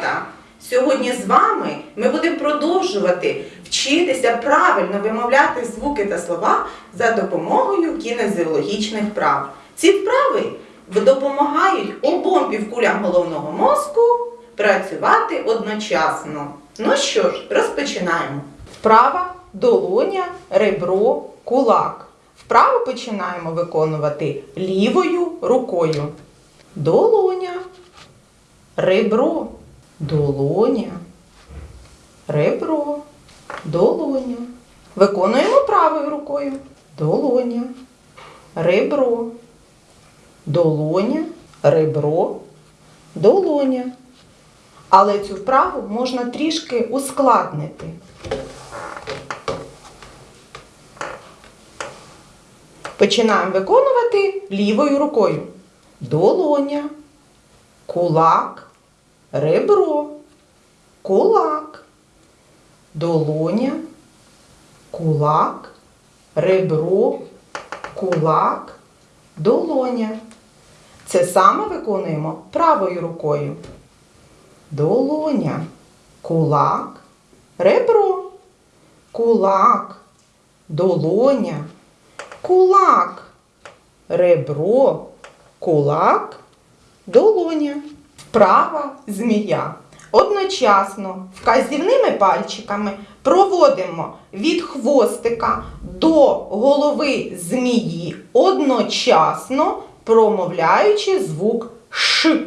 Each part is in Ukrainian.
малята! Сьогодні з вами ми будемо продовжувати вчитися правильно вимовляти звуки та слова за допомогою кінезіологічних вправ. Ці вправи допомагають обом півкулям головного мозку працювати одночасно. Ну що ж, розпочинаємо. Вправа, долоня, ребро, кулак. Вправу починаємо виконувати лівою рукою. Долоня, ребро, долоня, ребро, долоня. Виконуємо правою рукою. Долоня, ребро, долоня, ребро, долоня. Але цю вправу можна трішки ускладнити. Починаємо виконувати лівою рукою. Долоня, кулак, ребро, кулак, долоня, кулак, ребро, кулак, долоня. Це саме виконуємо правою рукою. Долоня, кулак, ребро, кулак, долоня, кулак, ребро, кулак, долоня. Вправа змія. Одночасно вказівними пальчиками проводимо від хвостика до голови змії, одночасно промовляючи звук Ш.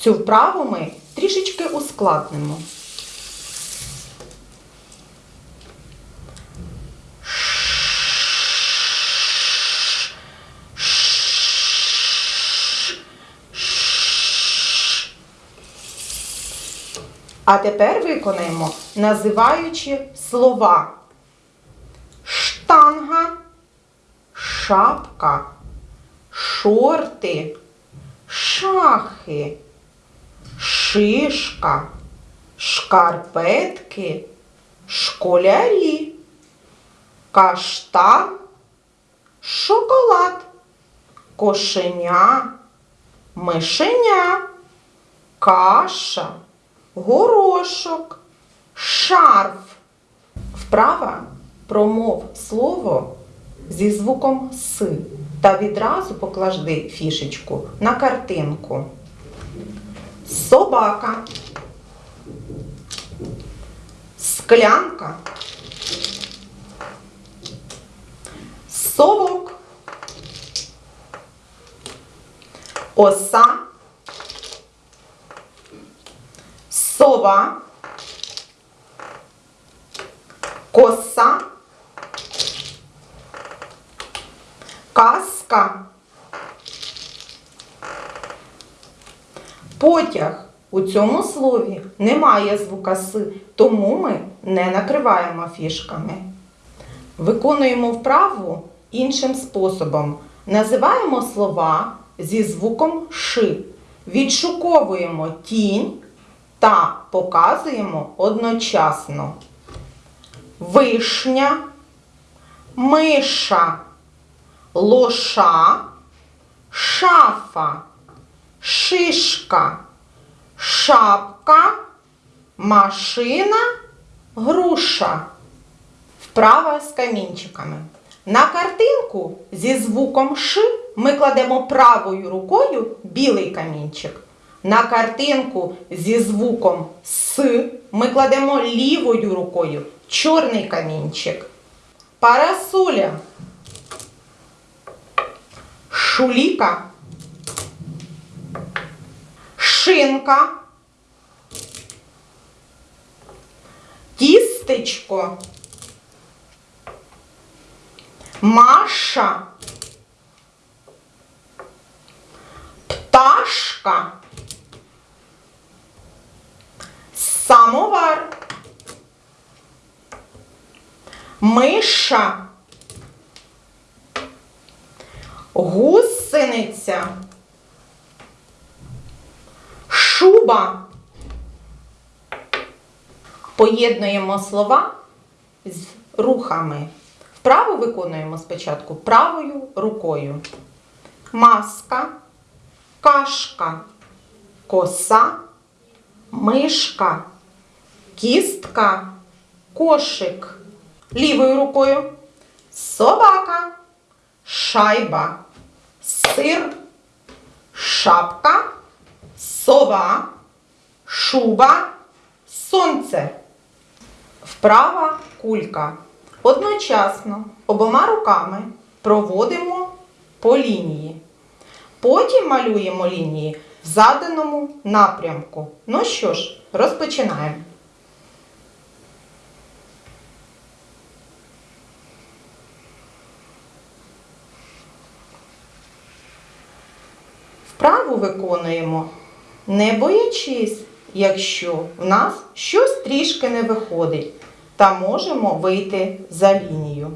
Цю вправу ми трішечки ускладнимо. А тепер виконаємо, називаючи слова. Штанга, шапка, шорти, шахи, шишка, шкарпетки, школярі, каштан, шоколад, кошеня, мишеня, каша, горошок, шарф. Вправа промов слово зі звуком С та відразу поклади фішечку на картинку. Собака. Склянка. Совок. Оса. Сова. Коса. Каска. Потяг. У цьому слові немає звука С, тому ми не накриваємо фішками. Виконуємо вправу іншим способом. Називаємо слова зі звуком Ш. Відшуковуємо тінь та показуємо одночасно. Вишня, миша, лоша, шафа, шишка, шапка, машина, груша. Вправа з камінчиками. На картинку зі звуком Ш ми кладемо правою рукою білий камінчик. На картинку зі звуком С ми кладемо лівою рукою чорний камінчик. Парасоля. Шуліка. Шинка. Тістечко. Маша. Пташка. Самовар. Миша. Гусениця. Шуба. Поєднуємо слова з рухами. Вправу виконуємо спочатку правою рукою. Маска, кашка, коса, мишка, кістка, кошик. Лівою рукою собака, шайба, сир, шапка, сова, шуба, сонце. Вправа кулька. Одночасно обома руками проводимо по лінії. Потім малюємо лінії в заданому напрямку. Ну що ж, розпочинаємо. Вправу виконуємо, не боячись, якщо в нас щось трішки не виходить, та можемо вийти за лінію.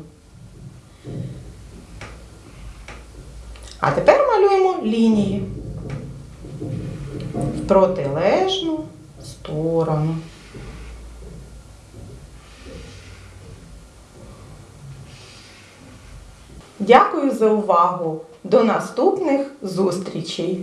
А тепер малюємо лінії в протилежну сторону. Дякую за увагу! До наступних зустрічей!